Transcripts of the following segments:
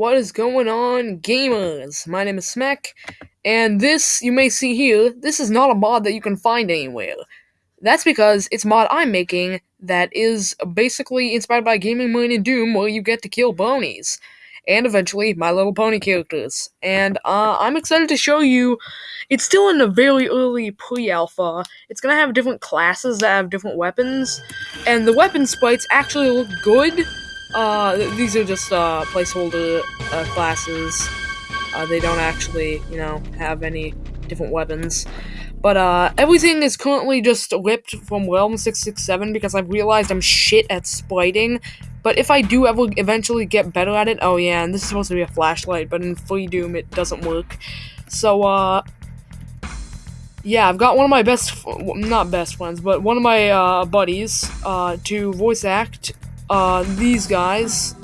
What is going on, gamers? My name is Smack, and this, you may see here, this is not a mod that you can find anywhere. That's because it's mod I'm making that is basically inspired by Gaming Marine and Doom, where you get to kill bronies. And eventually, My Little Pony characters. And uh, I'm excited to show you. It's still in a very early pre-alpha. It's gonna have different classes that have different weapons, and the weapon sprites actually look good uh, these are just uh, placeholder uh, classes. Uh, they don't actually, you know, have any different weapons. But uh, everything is currently just ripped from Realm 667 because I've realized I'm shit at spriting. But if I do ever eventually get better at it, oh yeah, and this is supposed to be a flashlight, but in Free Doom it doesn't work. So, uh, yeah, I've got one of my best, not best friends, but one of my uh, buddies uh, to voice act uh, these guys.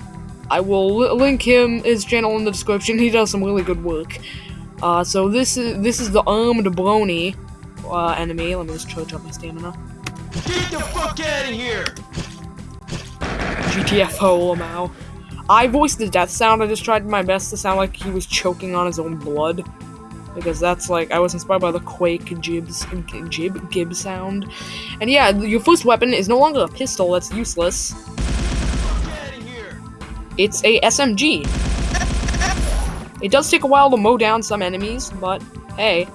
I will link him his channel in the description. He does some really good work. Uh, so this is this is the armed brony uh, enemy. Let me just charge up my stamina. Get the fuck out of here! GTFO, Lamau. I voiced the death sound. I just tried my best to sound like he was choking on his own blood. Because that's like, I was inspired by the Quake Jibs, Jib, Gib sound. And yeah, your first weapon is no longer a pistol, that's useless. It's a SMG. It does take a while to mow down some enemies, but hey,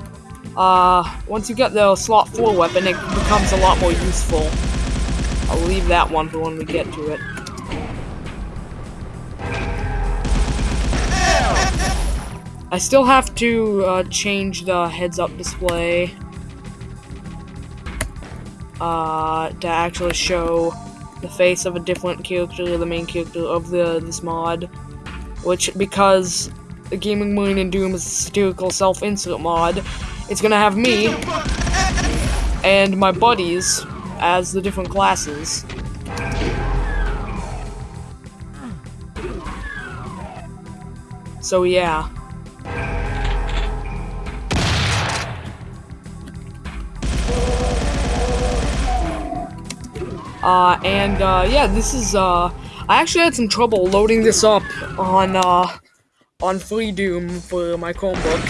uh, once you get the slot 4 weapon, it becomes a lot more useful. I'll leave that one for when we get to it. I still have to uh, change the heads-up display uh, to actually show the face of a different character, the main character of the this mod, which because the Gaming Marine and Doom is a satirical self-insert mod, it's gonna have me and my buddies as the different classes. So yeah. Uh, and, uh, yeah, this is, uh, I actually had some trouble loading this up on, uh, on Free Doom for my Chromebook.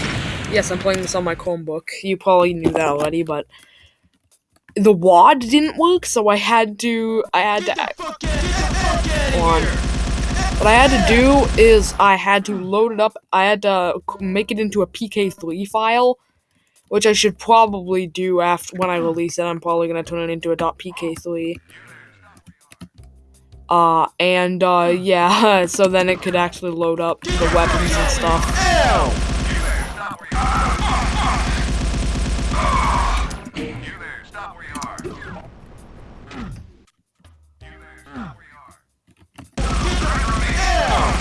Yes, I'm playing this on my Chromebook. You probably knew that already, but the WAD didn't work, so I had to, I had to, on. What I had to do is I had to load it up, I had to make it into a PK3 file, which I should probably do after when I release it. I'm probably gonna turn it into a .pk3. Uh, and uh, yeah, so then it could actually load up the weapons and stuff.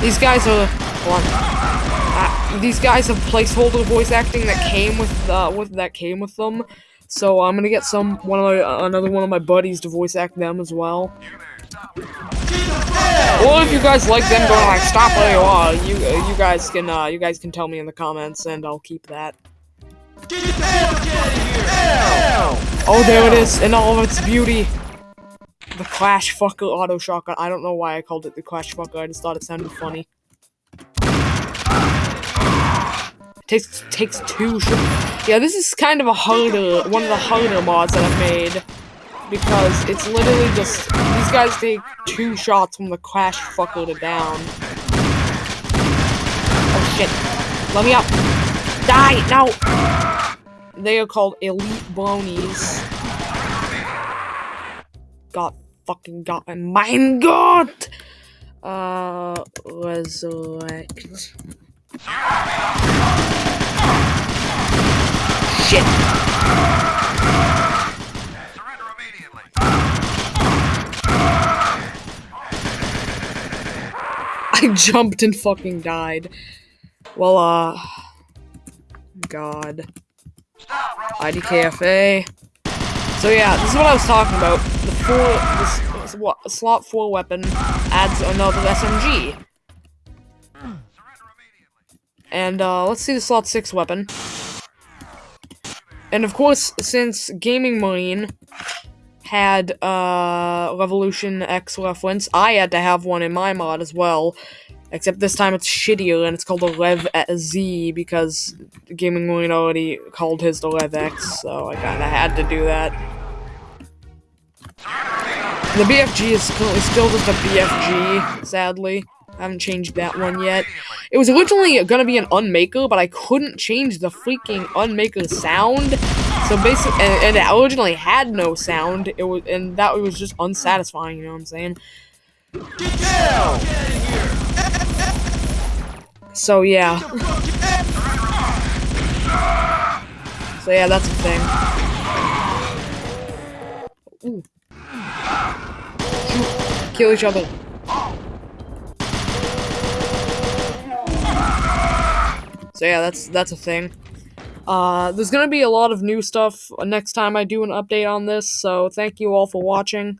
These guys are uh, these guys have placeholder voice acting that came with uh, with that came with them. So I'm gonna get some one of my, uh, another one of my buddies to voice act them as well. Or if you guys like them going like stop where you are, you uh, you guys can uh, you guys can tell me in the comments and I'll keep that. Oh, there it is in all of its beauty. The Clash Fucker Auto Shotgun. I don't know why I called it the Clash Fucker. I just thought it sounded funny. Takes takes two. Yeah, this is kind of a harder one of the harder mods that I've made because it's literally just these guys take two shots from the crash fucker to down. Oh shit. Let me up. Die! Now! They are called elite bronies. God fucking god mein god! Uh resurrect. Shit! I jumped and fucking died. Well, uh... God. IDKFA. So yeah, this is what I was talking about. The four, this, what, slot 4 weapon adds another SMG. And, uh, let's see the slot 6 weapon. And of course, since Gaming Marine had uh, Revolution X reference. I had to have one in my mod as well. Except this time it's shittier and it's called the Rev Z because Gaming Marine already called his the Rev X, so I kinda had to do that. The BFG is currently still just a BFG, sadly. I haven't changed that one yet. It was originally gonna be an Unmaker, but I couldn't change the freaking Unmaker sound. So basically, and, and, it originally had no sound. It was, and that was just unsatisfying. You know what I'm saying? So yeah. So yeah, that's a thing. Ooh. Kill each other. So yeah, that's that's a thing. Uh, there's gonna be a lot of new stuff next time I do an update on this, so thank you all for watching.